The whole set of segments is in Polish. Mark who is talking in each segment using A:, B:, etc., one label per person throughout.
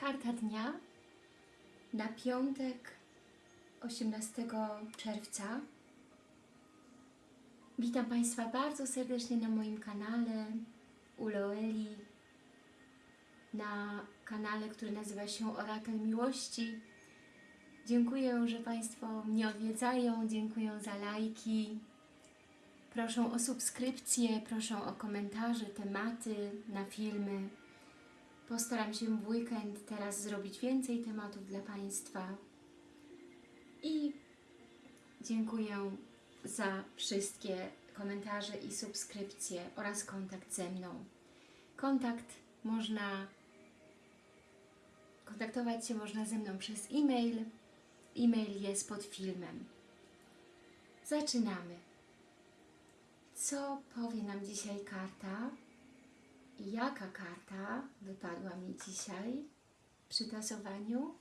A: Karta dnia na piątek 18 czerwca. Witam Państwa bardzo serdecznie na moim kanale Uloeli, na kanale, który nazywa się Orakel Miłości. Dziękuję, że Państwo mnie odwiedzają, dziękuję za lajki. Proszę o subskrypcje, proszę o komentarze, tematy na filmy. Postaram się w weekend teraz zrobić więcej tematów dla Państwa. I dziękuję za wszystkie komentarze i subskrypcje oraz kontakt ze mną. Kontakt można kontaktować się można ze mną przez e-mail. E-mail jest pod filmem. Zaczynamy. Co powie nam dzisiaj karta? Jaka karta wypadła mi dzisiaj przy tasowaniu?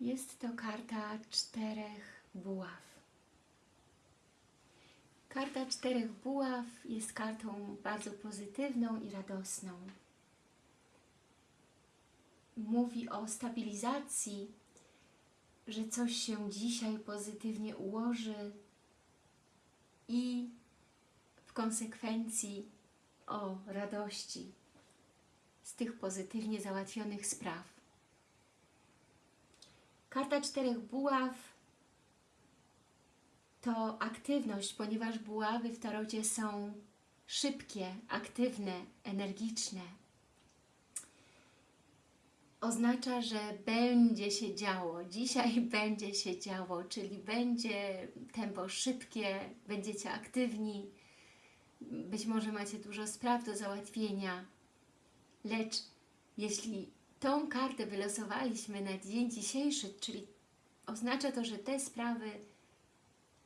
A: Jest to karta czterech buław. Karta czterech buław jest kartą bardzo pozytywną i radosną. Mówi o stabilizacji, że coś się dzisiaj pozytywnie ułoży i w konsekwencji o radości z tych pozytywnie załatwionych spraw. Karta czterech buław to aktywność, ponieważ buławy w tarocie są szybkie, aktywne, energiczne. Oznacza, że będzie się działo, dzisiaj będzie się działo, czyli będzie tempo szybkie, będziecie aktywni, być może macie dużo spraw do załatwienia, lecz jeśli tą kartę wylosowaliśmy na dzień dzisiejszy, czyli oznacza to, że te sprawy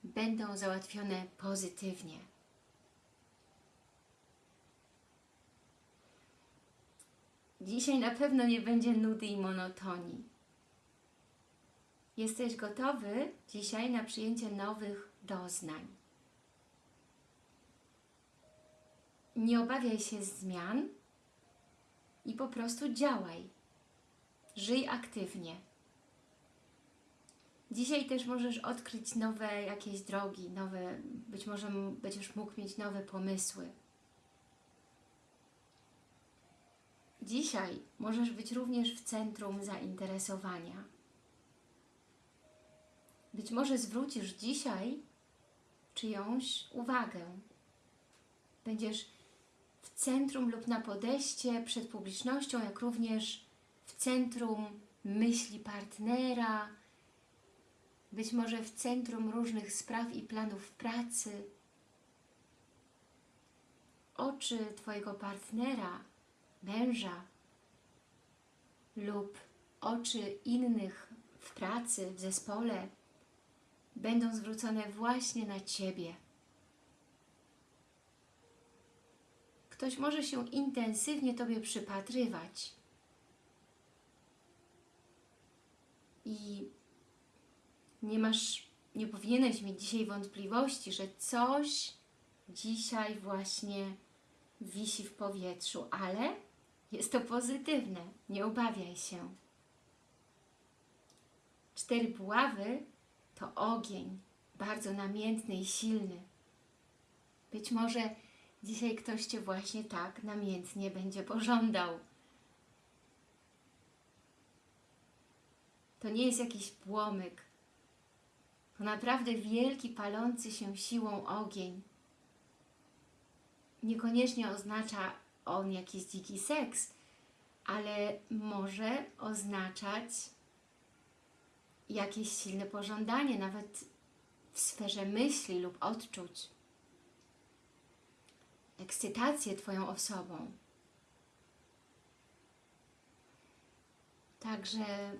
A: będą załatwione pozytywnie. Dzisiaj na pewno nie będzie nudy i monotonii. Jesteś gotowy dzisiaj na przyjęcie nowych doznań. Nie obawiaj się zmian i po prostu działaj. Żyj aktywnie. Dzisiaj też możesz odkryć nowe jakieś drogi, nowe, być może będziesz mógł mieć nowe pomysły. Dzisiaj możesz być również w centrum zainteresowania. Być może zwrócisz dzisiaj czyjąś uwagę. Będziesz w centrum lub na podejście przed publicznością, jak również w centrum myśli partnera, być może w centrum różnych spraw i planów pracy. Oczy Twojego partnera, męża lub oczy innych w pracy, w zespole będą zwrócone właśnie na Ciebie. Ktoś może się intensywnie Tobie przypatrywać i nie masz, nie powinieneś mieć dzisiaj wątpliwości, że coś dzisiaj właśnie wisi w powietrzu, ale jest to pozytywne, nie obawiaj się. Cztery buławy to ogień, bardzo namiętny i silny. Być może dzisiaj ktoś Cię właśnie tak namiętnie będzie pożądał. To nie jest jakiś płomyk. To naprawdę wielki, palący się siłą ogień. Niekoniecznie oznacza on jakiś dziki seks, ale może oznaczać jakieś silne pożądanie, nawet w sferze myśli lub odczuć. Ekscytację Twoją osobą. Także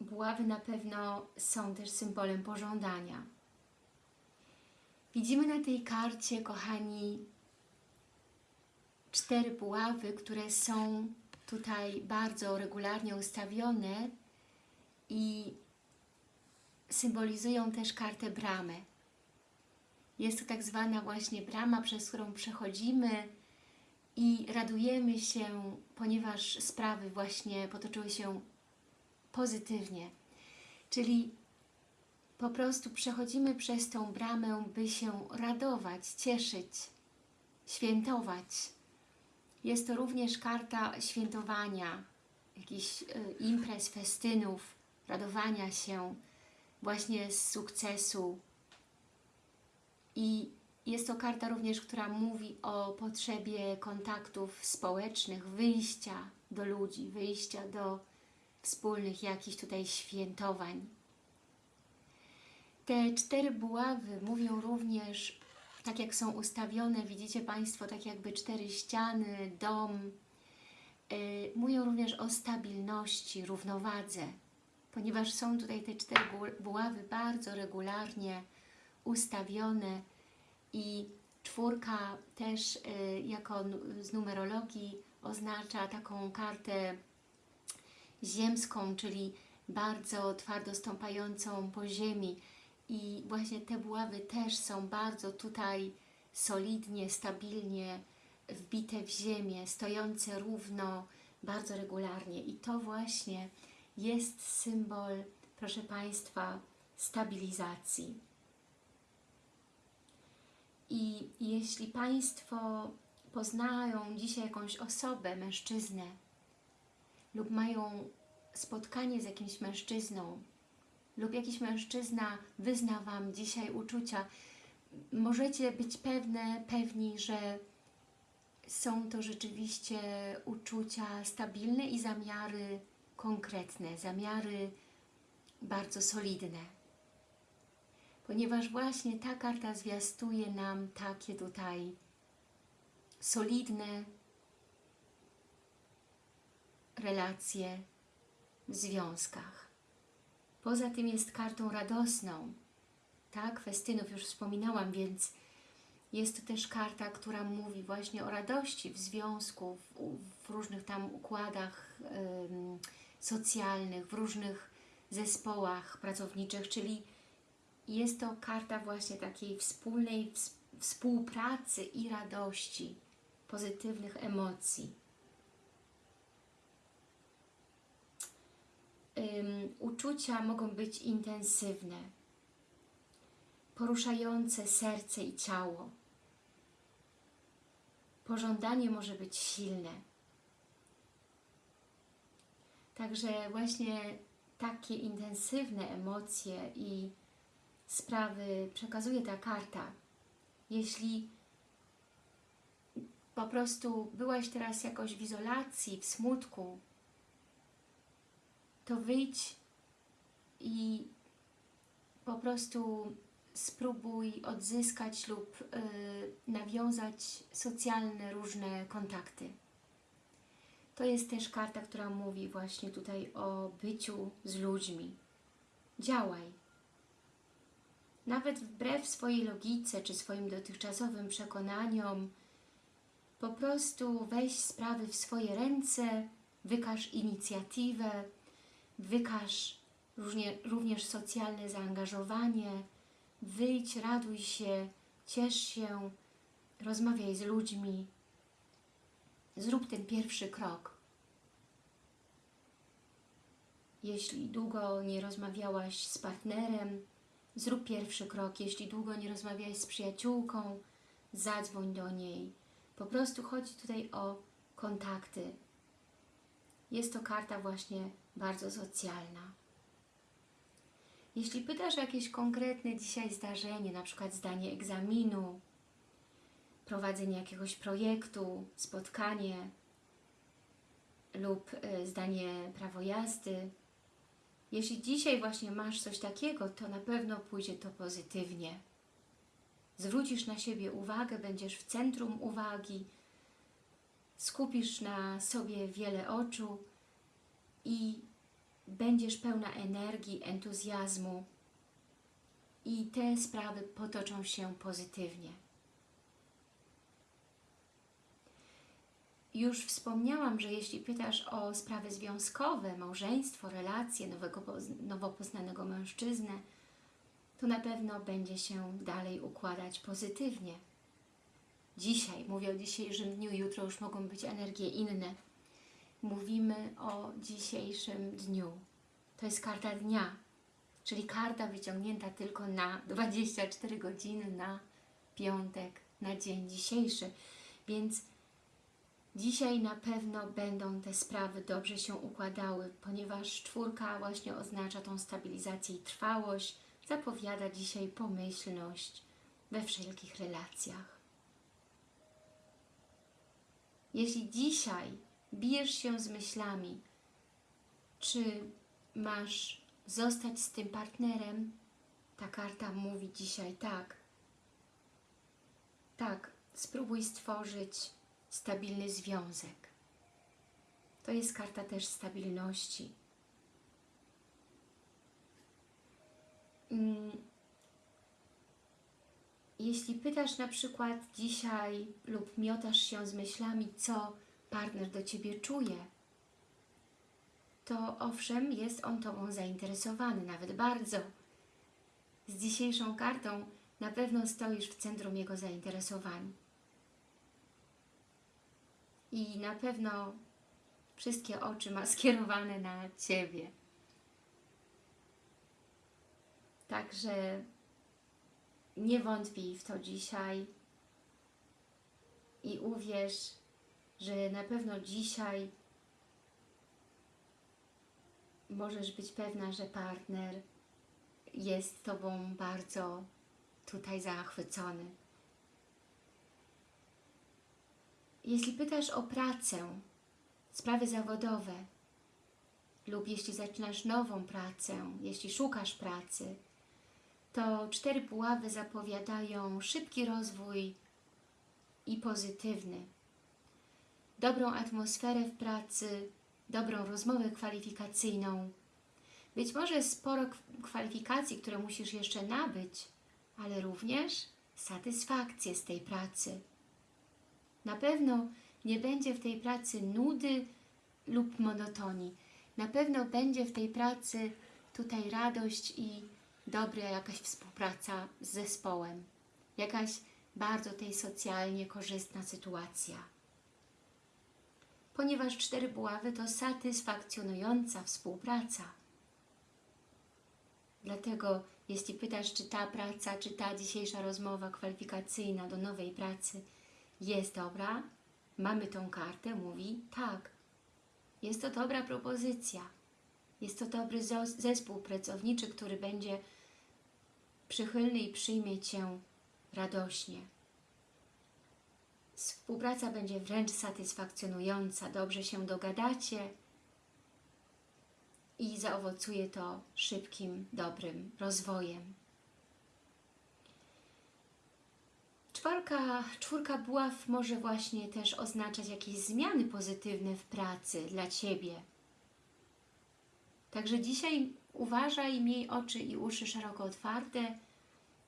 A: buławy na pewno są też symbolem pożądania. Widzimy na tej karcie, kochani, cztery buławy, które są tutaj bardzo regularnie ustawione i symbolizują też kartę bramy. Jest to tak zwana właśnie brama, przez którą przechodzimy i radujemy się, ponieważ sprawy właśnie potoczyły się pozytywnie. Czyli po prostu przechodzimy przez tą bramę, by się radować, cieszyć, świętować. Jest to również karta świętowania, jakichś y, imprez, festynów, radowania się właśnie z sukcesu. I jest to karta również, która mówi o potrzebie kontaktów społecznych, wyjścia do ludzi, wyjścia do wspólnych jakichś tutaj świętowań. Te cztery buławy mówią również, tak jak są ustawione, widzicie Państwo, tak jakby cztery ściany, dom, yy, mówią również o stabilności, równowadze, ponieważ są tutaj te cztery bu- buławy bardzo regularnie ustawione i czwórka też yy, jako z numerologii oznacza taką kartę ziemską, czyli bardzo twardo stąpającą po ziemi i właśnie te buławy też są bardzo tutaj solidnie, stabilnie wbite w ziemię, stojące równo, bardzo regularnie i to właśnie jest symbol, proszę Państwa, stabilizacji. I jeśli Państwo poznają dzisiaj jakąś osobę, mężczyznę, lub mają spotkanie z jakimś mężczyzną, lub jakiś mężczyzna wyzna Wam dzisiaj uczucia, możecie być pewne, pewni, że są to rzeczywiście uczucia stabilne i zamiary konkretne, zamiary bardzo solidne. Ponieważ właśnie ta karta zwiastuje nam takie tutaj solidne relacje w związkach. Poza tym jest kartą radosną, tak? Festynów już wspominałam, więc jest to też karta, która mówi właśnie o radości w związku, w, w różnych tam układach ym, socjalnych, w różnych zespołach pracowniczych, czyli jest to karta właśnie takiej wspólnej ws- współpracy i radości, pozytywnych emocji. Ym, uczucia mogą być intensywne, poruszające serce i ciało. Pożądanie może być silne. Także właśnie takie intensywne emocje i sprawy przekazuje ta karta. Jeśli po prostu byłaś teraz jakoś w izolacji, w smutku, to wyjdź i po prostu spróbuj odzyskać lub y, nawiązać socjalne różne kontakty. To jest też karta, która mówi właśnie tutaj o byciu z ludźmi. Działaj. Nawet wbrew swojej logice czy swoim dotychczasowym przekonaniom, po prostu weź sprawy w swoje ręce, wykaż inicjatywę, wykaż również socjalne zaangażowanie, wyjdź, raduj się, ciesz się, rozmawiaj z ludźmi, zrób ten pierwszy krok. Jeśli długo nie rozmawiałaś z partnerem, zrób pierwszy krok. Jeśli długo nie rozmawiałaś z przyjaciółką, zadzwoń do niej. Po prostu chodzi tutaj o kontakty. Jest to karta właśnie bardzo socjalna. Jeśli pytasz o jakieś konkretne dzisiaj zdarzenie, na przykład zdanie egzaminu, prowadzenie jakiegoś projektu, spotkanie lub y, zdanie prawo jazdy, jeśli dzisiaj właśnie masz coś takiego, to na pewno pójdzie to pozytywnie. Zwrócisz na siebie uwagę, będziesz w centrum uwagi, skupisz na sobie wiele oczu i będziesz pełna energii, entuzjazmu i te sprawy potoczą się pozytywnie. Już wspomniałam, że jeśli pytasz o sprawy związkowe, małżeństwo, relacje, nowego, nowo poznanego mężczyznę, to na pewno będzie się dalej układać pozytywnie. Dzisiaj, mówię o dzisiejszym dniu, jutro już mogą być energie inne. Mówimy o dzisiejszym dniu. To jest karta dnia, czyli karta wyciągnięta tylko na 24 godziny na piątek, na dzień dzisiejszy. Więc dzisiaj na pewno będą te sprawy dobrze się układały, ponieważ czwórka właśnie oznacza tą stabilizację i trwałość, zapowiada dzisiaj pomyślność we wszelkich relacjach. Jeśli dzisiaj bijesz się z myślami, czy masz zostać z tym partnerem, ta karta mówi dzisiaj tak. Tak, spróbuj stworzyć stabilny związek. To jest karta też stabilności. Mm. Jeśli pytasz na przykład dzisiaj lub miotasz się z myślami, co partner do Ciebie czuje, to owszem, jest on Tobą zainteresowany, nawet bardzo. Z dzisiejszą kartą na pewno stoisz w centrum jego zainteresowań. I na pewno wszystkie oczy ma skierowane na Ciebie. Także nie wątpij w to dzisiaj i uwierz, że na pewno dzisiaj możesz być pewna, że partner jest Tobą bardzo tutaj zachwycony. Jeśli pytasz o pracę, sprawy zawodowe lub jeśli zaczynasz nową pracę, jeśli szukasz pracy, to cztery puławy zapowiadają szybki rozwój i pozytywny. Dobrą atmosferę w pracy, dobrą rozmowę kwalifikacyjną. Być może sporo kwalifikacji, które musisz jeszcze nabyć, ale również satysfakcję z tej pracy. Na pewno nie będzie w tej pracy nudy lub monotonii. Na pewno będzie w tej pracy tutaj radość i dobra jakaś współpraca z zespołem. Jakaś bardzo tej socjalnie korzystna sytuacja. Ponieważ cztery buławy to satysfakcjonująca współpraca. Dlatego jeśli pytasz, czy ta praca, czy ta dzisiejsza rozmowa kwalifikacyjna do nowej pracy jest dobra, mamy tą kartę, mówi tak. Jest to dobra propozycja. Jest to dobry zespół pracowniczy, który będzie przychylny i przyjmie Cię radośnie. Współpraca będzie wręcz satysfakcjonująca, dobrze się dogadacie i zaowocuje to szybkim, dobrym rozwojem. Czwarka, czwórka buław może właśnie też oznaczać jakieś zmiany pozytywne w pracy dla Ciebie. Także dzisiaj uważaj, miej oczy i uszy szeroko otwarte.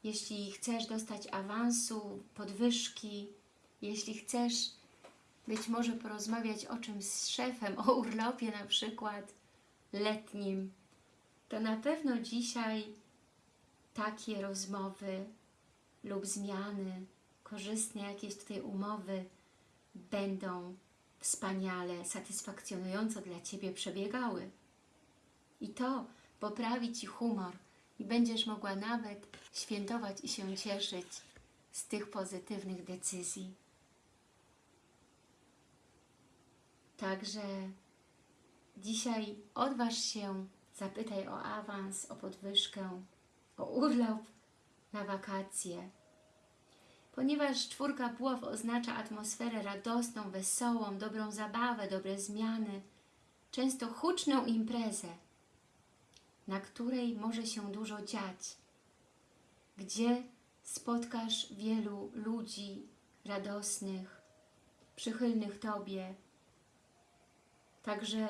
A: Jeśli chcesz dostać awansu, podwyżki, jeśli chcesz być może porozmawiać o czymś z szefem, o urlopie na przykład letnim, to na pewno dzisiaj takie rozmowy lub zmiany, korzystne jakieś tutaj umowy będą wspaniale, satysfakcjonująco dla Ciebie przebiegały. I to poprawi Ci humor i będziesz mogła nawet świętować i się cieszyć z tych pozytywnych decyzji. Także dzisiaj odważ się, zapytaj o awans, o podwyżkę, o urlop na wakacje. Ponieważ czwórka buław oznacza atmosferę radosną, wesołą, dobrą zabawę, dobre zmiany, często huczną imprezę, na której może się dużo dziać, gdzie spotkasz wielu ludzi radosnych, przychylnych Tobie. Także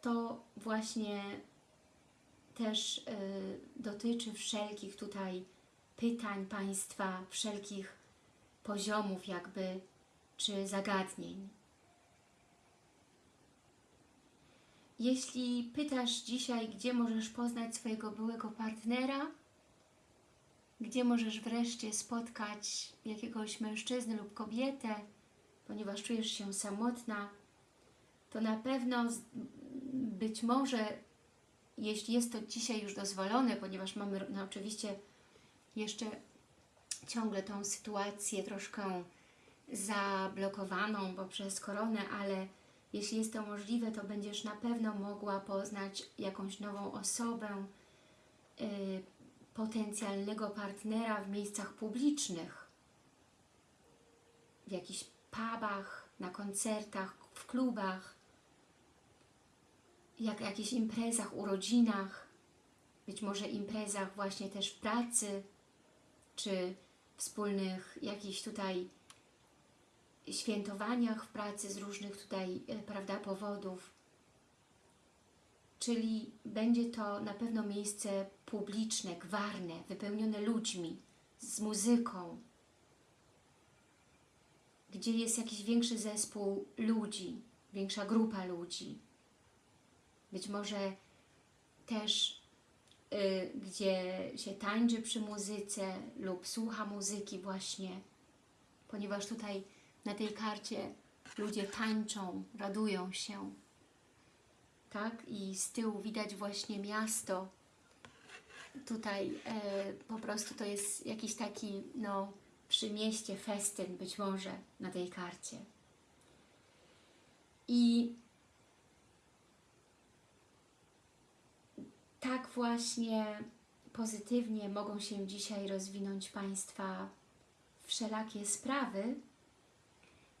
A: to właśnie też y, dotyczy wszelkich tutaj pytań Państwa, wszelkich poziomów jakby, czy zagadnień. Jeśli pytasz dzisiaj, gdzie możesz poznać swojego byłego partnera, gdzie możesz wreszcie spotkać jakiegoś mężczyznę lub kobietę, ponieważ czujesz się samotna, to na pewno być może, jeśli jest to dzisiaj już dozwolone, ponieważ mamy no, oczywiście jeszcze ciągle tą sytuację troszkę zablokowaną poprzez koronę, ale jeśli jest to możliwe, to będziesz na pewno mogła poznać jakąś nową osobę, y, potencjalnego partnera w miejscach publicznych, w jakichś pubach, na koncertach, w klubach, jak jakichś imprezach, urodzinach, być może imprezach właśnie też w pracy, czy wspólnych jakichś tutaj świętowaniach w pracy z różnych tutaj, e, prawda, powodów. Czyli będzie to na pewno miejsce publiczne, gwarne, wypełnione ludźmi, z muzyką, gdzie jest jakiś większy zespół ludzi, większa grupa ludzi. Być może też y, gdzie się tańczy przy muzyce lub słucha muzyki właśnie, ponieważ tutaj na tej karcie ludzie tańczą, radują się, tak? I z tyłu widać właśnie miasto. Tutaj e, po prostu to jest jakiś taki, no, przy mieście festyn być może na tej karcie. I tak właśnie pozytywnie mogą się dzisiaj rozwinąć Państwa wszelakie sprawy,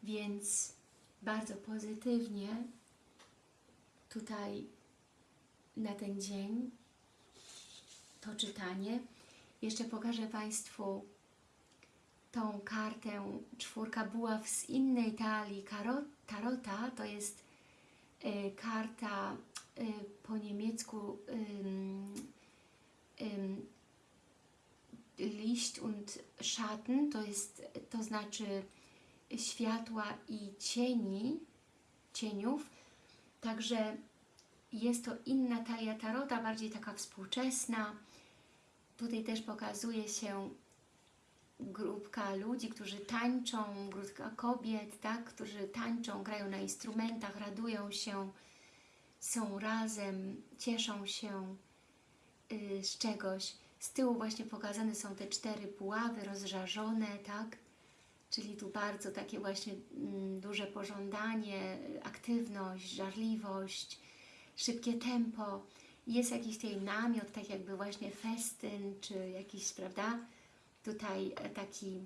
A: więc bardzo pozytywnie tutaj na ten dzień to czytanie. Jeszcze pokażę Państwu tą kartę czwórka buław z innej talii tarota. To jest y, karta po niemiecku Licht und Schatten, to jest, to znaczy światła i cieni, cieniów. Także jest to inna talia tarota, bardziej taka współczesna. Tutaj też pokazuje się grupka ludzi, którzy tańczą, grupka kobiet, tak, którzy tańczą, grają na instrumentach, radują się, są razem, cieszą się y, z czegoś. Z tyłu właśnie pokazane są te cztery puławy rozżarzone, tak? Czyli tu bardzo takie właśnie mm, duże pożądanie, aktywność, żarliwość, szybkie tempo. Jest jakiś tutaj namiot, tak jakby właśnie festyn, czy jakiś, prawda? Tutaj e, taki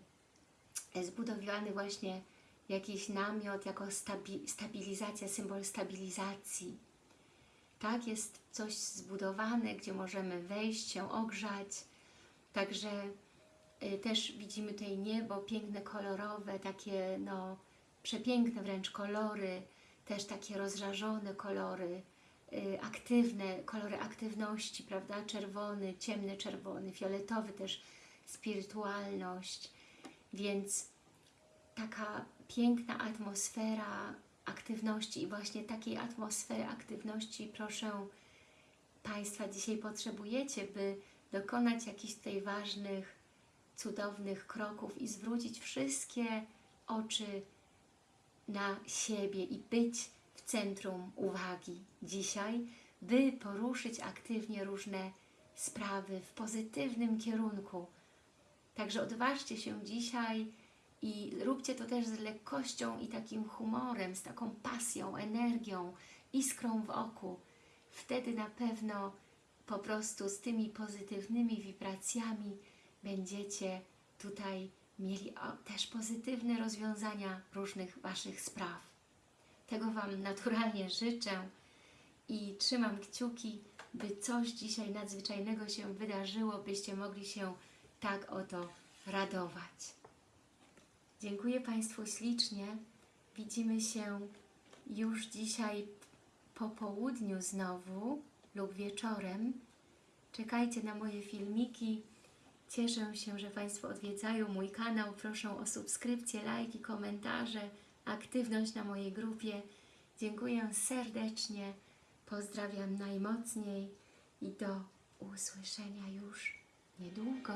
A: e, zbudowany właśnie jakiś namiot jako stabi stabilizacja, symbol stabilizacji. Tak, jest coś zbudowane, gdzie możemy wejść, się ogrzać. Także y, też widzimy tutaj niebo piękne, kolorowe, takie no przepiękne wręcz kolory, też takie rozżarzone kolory, y, aktywne, kolory aktywności, prawda? Czerwony, ciemny czerwony, fioletowy też spirytualność, więc taka piękna atmosfera aktywności i właśnie takiej atmosfery aktywności proszę Państwa dzisiaj potrzebujecie, by dokonać jakichś tutaj ważnych, cudownych kroków i zwrócić wszystkie oczy na siebie i być w centrum uwagi dzisiaj, by poruszyć aktywnie różne sprawy w pozytywnym kierunku. Także odważcie się dzisiaj i róbcie to też z lekkością i takim humorem, z taką pasją, energią, iskrą w oku. Wtedy na pewno po prostu z tymi pozytywnymi wibracjami będziecie tutaj mieli też pozytywne rozwiązania różnych Waszych spraw. Tego Wam naturalnie życzę i trzymam kciuki, by coś dzisiaj nadzwyczajnego się wydarzyło, byście mogli się tak oto radować. Dziękuję Państwu ślicznie. Widzimy się już dzisiaj po południu znowu lub wieczorem. Czekajcie na moje filmiki. Cieszę się, że Państwo odwiedzają mój kanał. Proszę o subskrypcję, lajki, komentarze, aktywność na mojej grupie. Dziękuję serdecznie. Pozdrawiam najmocniej i do usłyszenia już niedługo.